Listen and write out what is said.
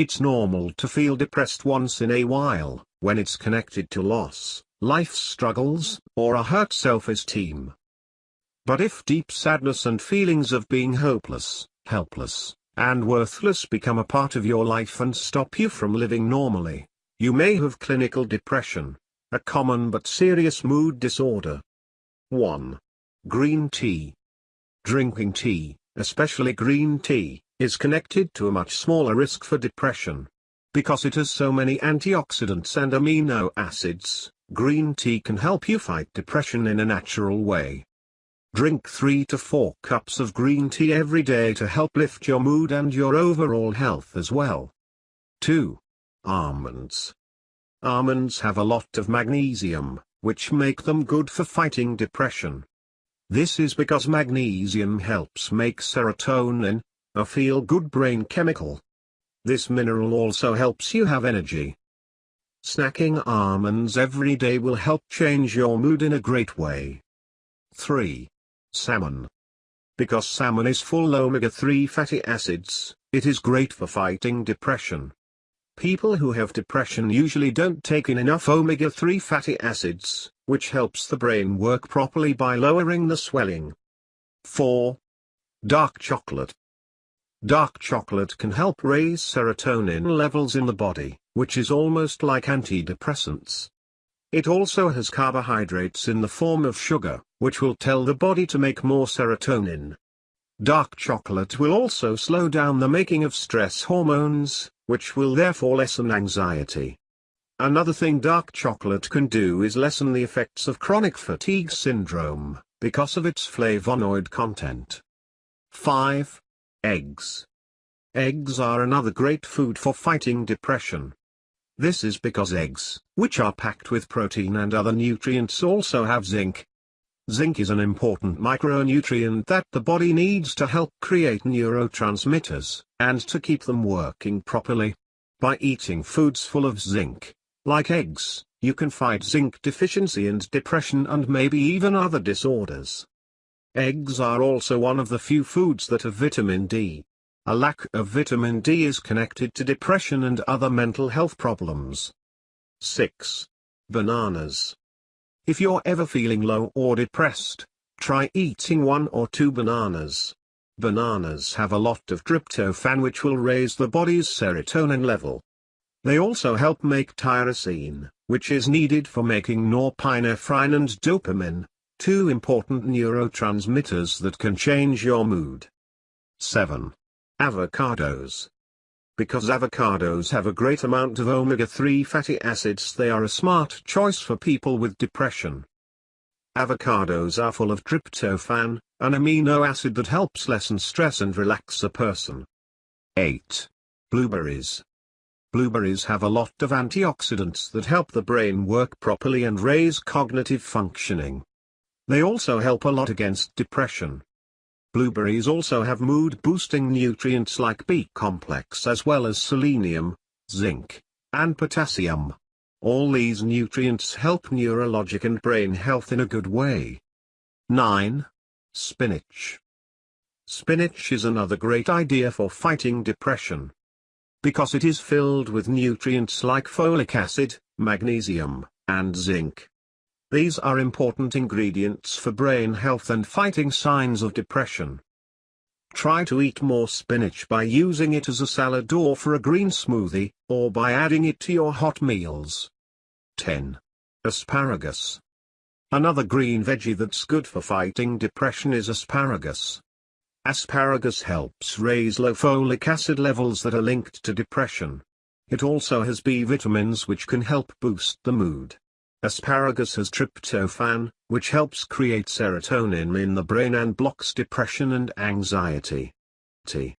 It's normal to feel depressed once in a while, when it's connected to loss, life struggles, or a hurt self-esteem. But if deep sadness and feelings of being hopeless, helpless, and worthless become a part of your life and stop you from living normally, you may have clinical depression, a common but serious mood disorder. 1. Green tea. Drinking tea, especially green tea, is connected to a much smaller risk for depression. Because it has so many antioxidants and amino acids, green tea can help you fight depression in a natural way. Drink 3 to 4 cups of green tea every day to help lift your mood and your overall health as well. 2. Almonds. Almonds have a lot of magnesium, which make them good for fighting depression. This is because magnesium helps make serotonin, a feel-good brain chemical. This mineral also helps you have energy. Snacking almonds every day will help change your mood in a great way. 3. Salmon. Because salmon is full omega-3 fatty acids, it is great for fighting depression. People who have depression usually don't take in enough omega-3 fatty acids, which helps the brain work properly by lowering the swelling. 4. Dark chocolate. Dark chocolate can help raise serotonin levels in the body, which is almost like antidepressants. It also has carbohydrates in the form of sugar, which will tell the body to make more serotonin. Dark chocolate will also slow down the making of stress hormones, which will therefore lessen anxiety. Another thing dark chocolate can do is lessen the effects of chronic fatigue syndrome, because of its flavonoid content. 5. Eggs. Eggs are another great food for fighting depression. This is because eggs, which are packed with protein and other nutrients also have zinc. Zinc is an important micronutrient that the body needs to help create neurotransmitters, and to keep them working properly. By eating foods full of zinc, like eggs, you can fight zinc deficiency and depression and maybe even other disorders. Eggs are also one of the few foods that have vitamin D. A lack of vitamin D is connected to depression and other mental health problems. 6. Bananas. If you're ever feeling low or depressed, try eating one or two bananas. Bananas have a lot of tryptophan which will raise the body's serotonin level. They also help make tyrosine, which is needed for making norepinephrine and dopamine, two important neurotransmitters that can change your mood. 7. Avocados. Because avocados have a great amount of omega-3 fatty acids they are a smart choice for people with depression. Avocados are full of tryptophan, an amino acid that helps lessen stress and relax a person. 8. Blueberries. Blueberries have a lot of antioxidants that help the brain work properly and raise cognitive functioning. They also help a lot against depression. Blueberries also have mood-boosting nutrients like B-complex as well as selenium, zinc, and potassium. All these nutrients help neurologic and brain health in a good way. 9. Spinach. Spinach is another great idea for fighting depression. Because it is filled with nutrients like folic acid, magnesium, and zinc. These are important ingredients for brain health and fighting signs of depression. Try to eat more spinach by using it as a salad or for a green smoothie, or by adding it to your hot meals. 10. Asparagus. Another green veggie that's good for fighting depression is asparagus. Asparagus helps raise low folic acid levels that are linked to depression. It also has B vitamins which can help boost the mood. Asparagus has tryptophan, which helps create serotonin in the brain and blocks depression and anxiety. T.